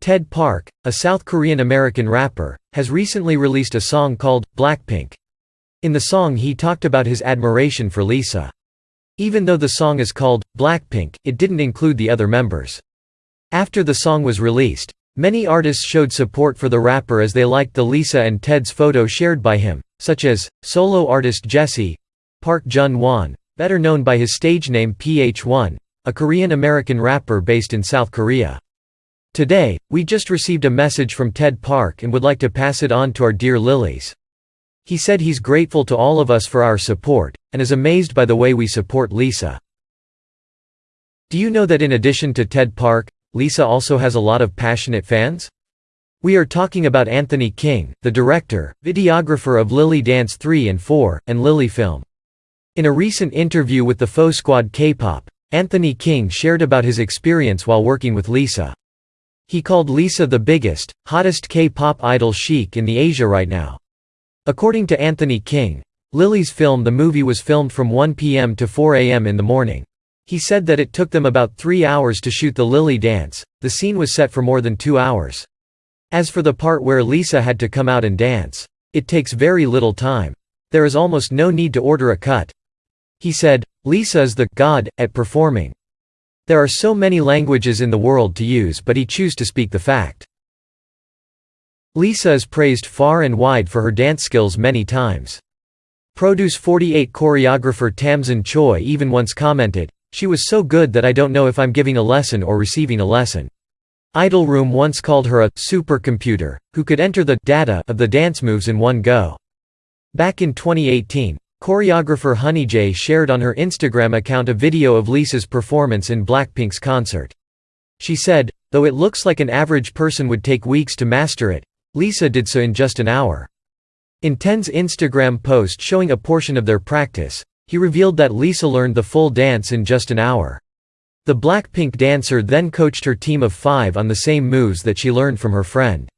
Ted Park, a South Korean-American rapper, has recently released a song called Blackpink. In the song he talked about his admiration for Lisa. Even though the song is called Blackpink, it didn't include the other members. After the song was released, many artists showed support for the rapper as they liked the Lisa and Ted's photo shared by him, such as solo artist Jessi, Park Jun-won, better known by his stage name PH1, a Korean-American rapper based in South Korea. Today, we just received a message from Ted Park and would like to pass it on to our dear Lilies. He said he's grateful to all of us for our support, and is amazed by the way we support Lisa. Do you know that in addition to Ted Park, Lisa also has a lot of passionate fans? We are talking about Anthony King, the director, videographer of Lily Dance 3 and 4, and Lily Film. In a recent interview with the Faux Squad K-pop, Anthony King shared about his experience while working with Lisa. He called Lisa the biggest, hottest K-pop idol chic in the Asia right now. According to Anthony King, Lily's film the movie was filmed from 1 p.m. to 4 a.m. in the morning. He said that it took them about three hours to shoot the Lily dance, the scene was set for more than two hours. As for the part where Lisa had to come out and dance, it takes very little time. There is almost no need to order a cut. He said, Lisa is the god at performing. There are so many languages in the world to use but he choose to speak the fact. Lisa is praised far and wide for her dance skills many times. Produce 48 choreographer Tamsin Choi even once commented, she was so good that I don't know if I'm giving a lesson or receiving a lesson. Idol Room once called her a supercomputer, who could enter the data of the dance moves in one go. Back in 2018, Choreographer Honey J shared on her Instagram account a video of Lisa's performance in Blackpink's concert. She said, though it looks like an average person would take weeks to master it, Lisa did so in just an hour. In Ten's Instagram post showing a portion of their practice, he revealed that Lisa learned the full dance in just an hour. The Blackpink dancer then coached her team of five on the same moves that she learned from her friend.